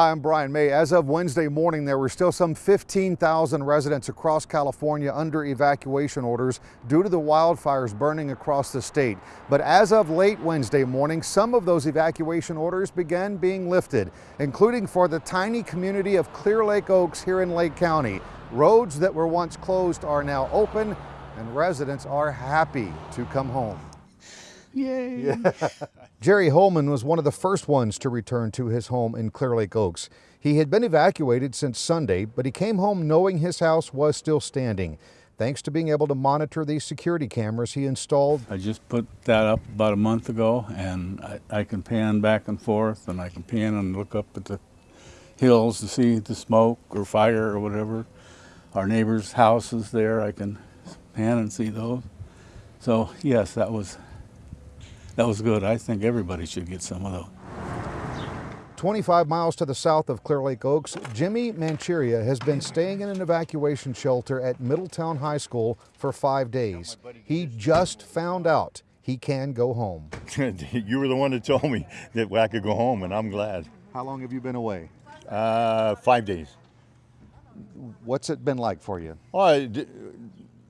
Hi, I'm Brian May. As of Wednesday morning, there were still some 15,000 residents across California under evacuation orders due to the wildfires burning across the state. But as of late Wednesday morning, some of those evacuation orders began being lifted, including for the tiny community of Clearlake Oaks here in Lake County. Roads that were once closed are now open and residents are happy to come home. Yay! Yeah. Jerry Holman was one of the first ones to return to his home in Clearlake Oaks. He had been evacuated since Sunday, but he came home knowing his house was still standing. Thanks to being able to monitor these security cameras he installed. I just put that up about a month ago and I, I can pan back and forth and I can pan and look up at the hills to see the smoke or fire or whatever. Our neighbor's house is there, I can pan and see those. So yes, that was that was good. I think everybody should get some of those. 25 miles to the south of Clearlake Oaks, Jimmy Manchuria has been staying in an evacuation shelter at Middletown High School for five days. He just found out he can go home. you were the one that told me that I could go home, and I'm glad. How long have you been away? Uh, five days. What's it been like for you? Oh,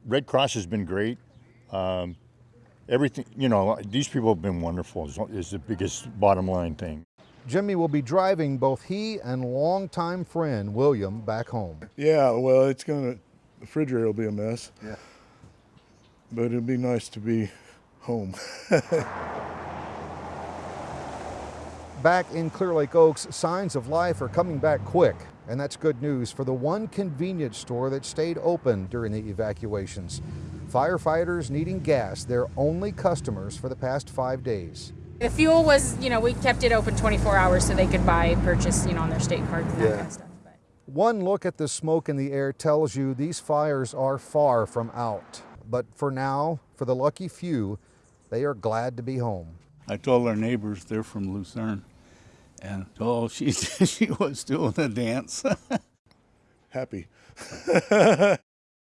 Red Cross has been great. Um, everything, you know, these people have been wonderful is, is the biggest bottom line thing. Jimmy will be driving both he and longtime friend William back home. Yeah, well, it's gonna, the refrigerator will be a mess. Yeah. But it'd be nice to be home. back in Clearlake Oaks, signs of life are coming back quick. And that's good news for the one convenience store that stayed open during the evacuations. Firefighters needing gas, their only customers for the past five days. The fuel was, you know, we kept it open 24 hours so they could buy purchase, you know, on their state cards and that kind of stuff. But. One look at the smoke in the air tells you these fires are far from out. But for now, for the lucky few, they are glad to be home. I told our neighbors they're from Lucerne, and oh, she she was doing a dance. Happy.